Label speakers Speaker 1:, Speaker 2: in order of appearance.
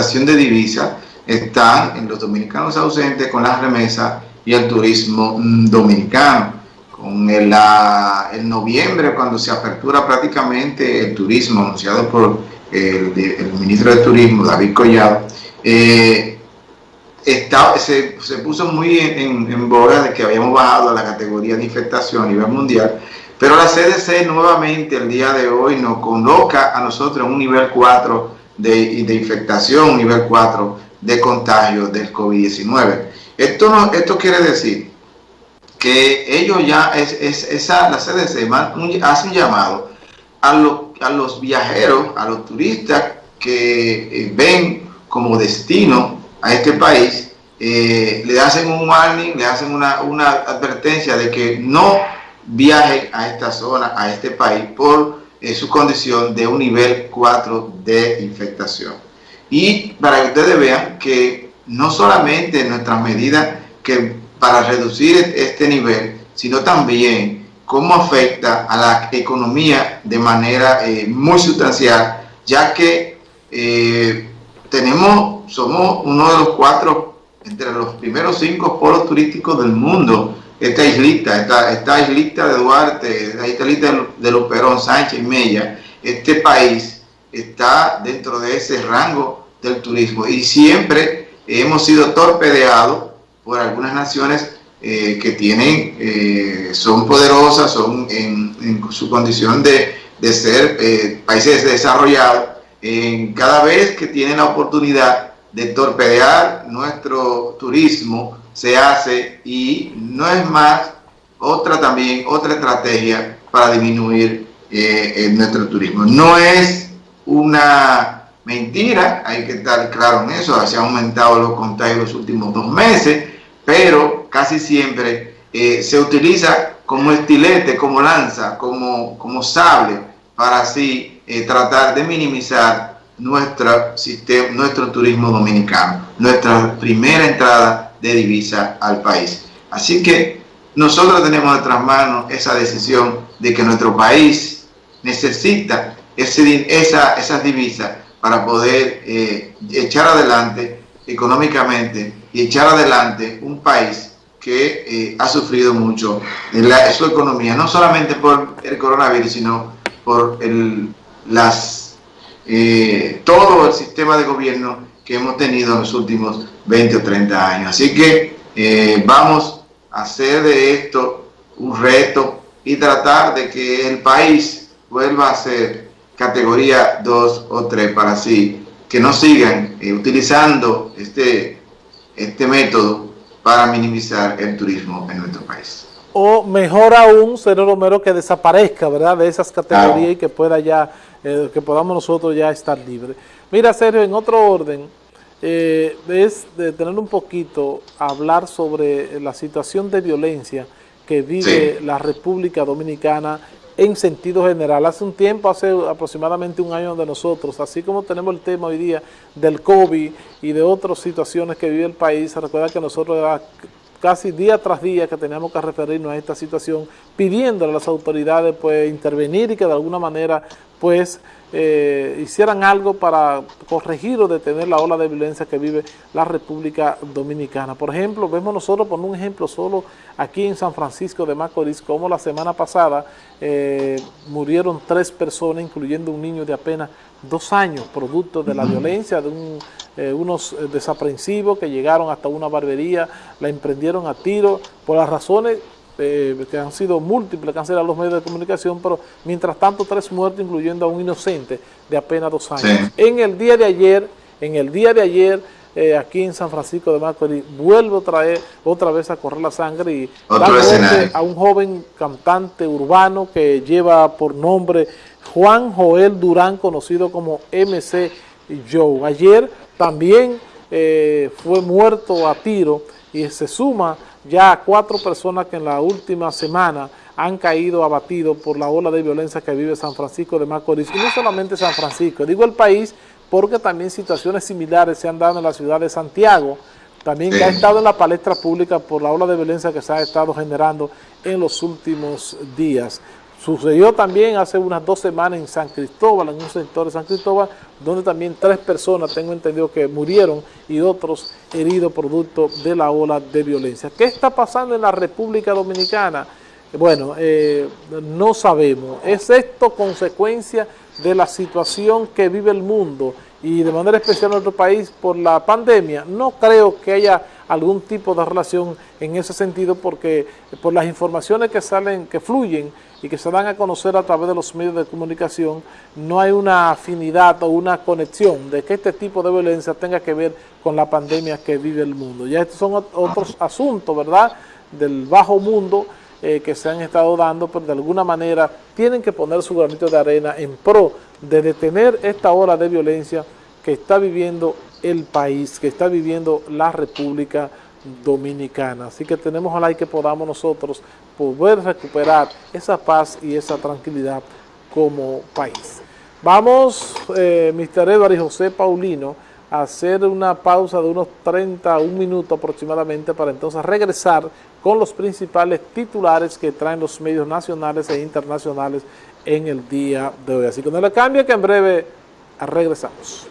Speaker 1: de divisas están en los dominicanos ausentes con las remesas y el turismo mm, dominicano. Con el, noviembre, cuando se apertura prácticamente el turismo anunciado por el, ministro de Turismo, David Collado, eh, se, puso muy en, en, boga de que habíamos bajado a la categoría de infectación a nivel mundial, pero la CDC nuevamente el día de hoy nos coloca a nosotros en un nivel 4 de, de infectación, nivel 4 de contagio del COVID-19. Esto, no, esto quiere decir que ellos ya, es, es esa, la CDC hace un llamado a, a los viajeros, a los turistas que eh, ven como destino a este país, eh, le hacen un warning, le hacen una, una advertencia de que no viajen a esta zona, a este país, por eh, su condición de un nivel 4 de infectación. Y para que ustedes vean que no solamente nuestras medidas que para reducir este nivel, sino también cómo afecta a la economía de manera eh, muy sustancial, ya que eh, tenemos, somos uno de los cuatro, entre los primeros cinco polos turísticos del mundo, esta islita, esta, esta islita de Duarte, esta islita de, de los Perón, Sánchez Mella, este país está dentro de ese rango del turismo. Y siempre hemos sido torpedeados por algunas naciones eh, que tienen, eh, son poderosas, son en, su condición de, de ser eh, países desarrollados, cada vez que tienen la oportunidad de torpedear nuestro turismo, se hace y no es más otra también, otra estrategia para disminuir eh, nuestro turismo. No es una mentira, hay que estar claro en eso, se han aumentado los contagios los últimos dos meses, pero casi siempre eh, se utiliza como estilete, como lanza, como, como sable, para así eh, tratar de minimizar nuestro, sistema, nuestro turismo dominicano, nuestra primera entrada de divisa al país. Así que nosotros tenemos en nuestras manos esa decisión de que nuestro país necesita ese, esa, esas divisas para poder eh, echar adelante económicamente y echar adelante un país que eh, ha sufrido mucho en la, su economía, no solamente por el coronavirus, sino por el, las, eh, todo el sistema de gobierno que hemos tenido en los últimos 20 o 30 años. Así que eh, vamos a hacer de esto un reto y tratar de que el país vuelva a ser categoría 2 o 3 para así que no sigan eh, utilizando este, este método para minimizar el turismo en nuestro país.
Speaker 2: O mejor aún, señor Romero, que desaparezca, ¿verdad?, de esas categorías y que pueda ya, eh, que podamos nosotros ya estar libres. Mira, Sergio, en otro orden, eh, es de tener un poquito, hablar sobre la situación de violencia que vive la República Dominicana en sentido general. Hace un tiempo, hace aproximadamente un año de nosotros, así como tenemos el tema hoy día del COVID y de otras situaciones que vive el país, recuerda que nosotros casi día tras día que teníamos que referirnos a esta situación, pidiendo a las autoridades pues intervenir y que de alguna manera pues eh, hicieran algo para corregir o detener la ola de violencia que vive la República Dominicana. Por ejemplo, vemos nosotros, por un ejemplo solo aquí en San Francisco de Macorís, como la semana pasada eh, murieron tres personas, incluyendo un niño de apenas dos años, producto de la violencia de eh, unos desaprensivos que llegaron hasta una barbería, la emprendieron a tiro por las razones eh, que han sido múltiples, que han sido los medios de comunicación, pero mientras tanto tres muertos, incluyendo a un inocente de apenas dos años. En el día de ayer, en el día de ayer, eh, aquí en San Francisco de Macorís, vuelve otra vez, otra vez a correr la sangre y a un joven cantante urbano que lleva por nombre Juan Joel Durán, conocido como MC Joe. Ayer también eh, fue muerto a tiro y se suma ya cuatro personas que en la última semana han caído abatidos por la ola de violencia que vive San Francisco de Macorís. Y no solamente San Francisco, digo el país porque también situaciones similares se han dado en la ciudad de Santiago, también ha estado en la palestra pública por la ola de violencia que se ha estado generando en los últimos días. Sucedió también hace unas dos semanas en San Cristóbal, en un sector de San Cristóbal, donde también tres personas, tengo entendido que murieron y otros heridos producto de la ola de violencia. ¿Qué está pasando en la República Dominicana? Bueno, eh, no sabemos. ¿Es esto consecuencia de la situación que vive el mundo y de manera especial nuestro país por la pandemia? No creo que haya algún tipo de relación en ese sentido porque por las informaciones que salen, que fluyen y que se dan a conocer a través de los medios de comunicación, no hay una afinidad o una conexión de que este tipo de violencia tenga que ver con la pandemia que vive el mundo. Ya estos son otros asuntos, ¿verdad?, del bajo mundo eh, que se han estado dando, pero de alguna manera tienen que poner su granito de arena en pro de detener esta ola de violencia que está viviendo el país, que está viviendo la República Dominicana. Así que tenemos ojalá y que podamos nosotros poder recuperar esa paz y esa tranquilidad como país. Vamos, eh, Mr. Edward y José Paulino, a hacer una pausa de unos 30, un minuto aproximadamente para entonces regresar con los principales titulares que traen los medios nacionales e internacionales en el día de hoy. Así que no le cambie que en breve regresamos.